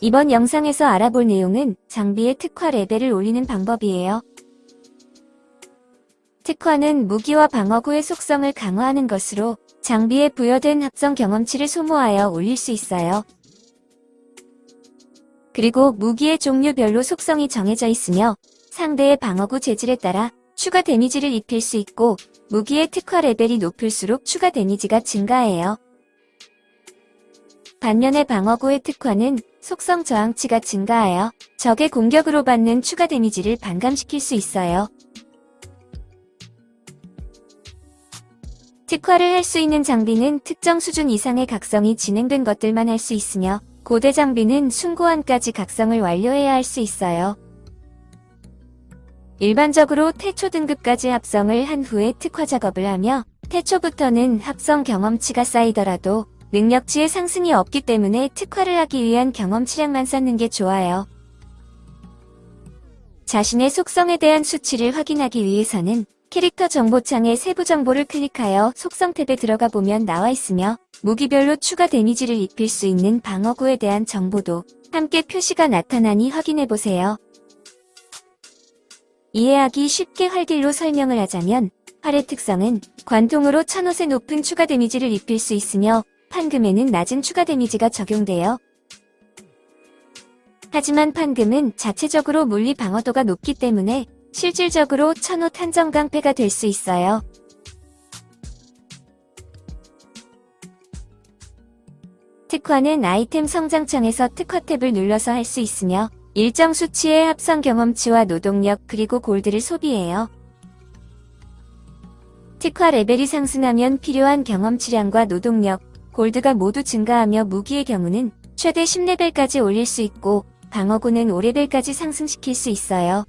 이번 영상에서 알아볼 내용은 장비의 특화 레벨을 올리는 방법이에요. 특화는 무기와 방어구의 속성을 강화하는 것으로 장비에 부여된 합성 경험치를 소모하여 올릴 수 있어요. 그리고 무기의 종류별로 속성이 정해져 있으며 상대의 방어구 재질에 따라 추가 데미지를 입힐 수 있고 무기의 특화 레벨이 높을수록 추가 데미지가 증가해요. 반면에 방어구의 특화는 속성 저항치가 증가하여 적의 공격으로 받는 추가 데미지를 반감시킬 수 있어요. 특화를 할 수 있는 장비는 특정 수준 이상의 각성이 진행된 것들만 할 수 있으며 고대 장비는 숭고한까지 각성을 완료해야 할 수 있어요. 일반적으로 태초 등급까지 합성을 한 후에 특화 작업을 하며 태초부터는 합성 경험치가 쌓이더라도 능력치의 상승이 없기 때문에 특화를 하기 위한 경험치량만 쌓는 게 좋아요. 자신의 속성에 대한 수치를 확인하기 위해서는 캐릭터 정보창에 세부 정보를 클릭하여 속성 탭에 들어가 보면 나와 있으며 무기별로 추가 데미지를 입힐 수 있는 방어구에 대한 정보도 함께 표시가 나타나니 확인해보세요. 이해하기 쉽게 활딜로 설명을 하자면 활의 특성은 관통으로 천옷에 높은 추가 데미지를 입힐 수 있으며 판금에는 낮은 추가 데미지가 적용돼요. 하지만 판금은 자체적으로 물리 방어도가 높기 때문에 실질적으로 천옷 한정 강패가 될 수 있어요. 특화는 아이템 성장창에서 특화 탭을 눌러서 할 수 있으며 일정 수치의 합성 경험치와 노동력 그리고 골드를 소비해요. 특화 레벨이 상승하면 필요한 경험치량과 노동력, 골드가 모두 증가하며 무기의 경우는 최대 10레벨까지 올릴 수 있고 방어구는 5레벨까지 상승시킬 수 있어요.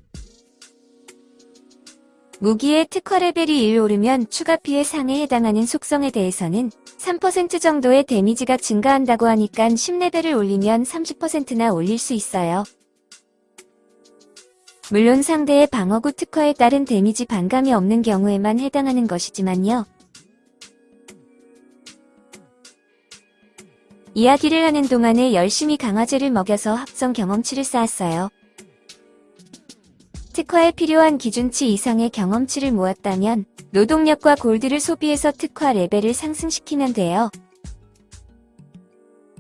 무기의 특화 레벨이 1 오르면 추가 피해 상에 해당하는 속성에 대해서는 3% 정도의 데미지가 증가한다고 하니까 10레벨을 올리면 30%나 올릴 수 있어요. 물론 상대의 방어구 특화에 따른 데미지 반감이 없는 경우에만 해당하는 것이지만요. 이야기를 하는 동안에 열심히 강화제를 먹여서 합성 경험치를 쌓았어요. 특화에 필요한 기준치 이상의 경험치를 모았다면 노동력과 골드를 소비해서 특화 레벨을 상승시키면 돼요.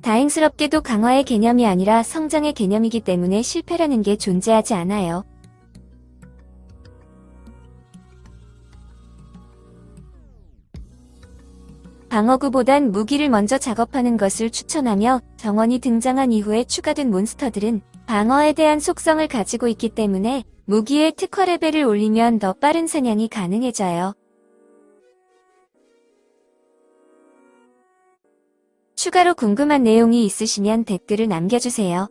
다행스럽게도 강화의 개념이 아니라 성장의 개념이기 때문에 실패라는 게 존재하지 않아요. 방어구보단 무기를 먼저 작업하는 것을 추천하며 정원이 등장한 이후에 추가된 몬스터들은 방어에 대한 속성을 가지고 있기 때문에 무기의 특화 레벨을 올리면 더 빠른 사냥이 가능해져요. 추가로 궁금한 내용이 있으시면 댓글을 남겨주세요.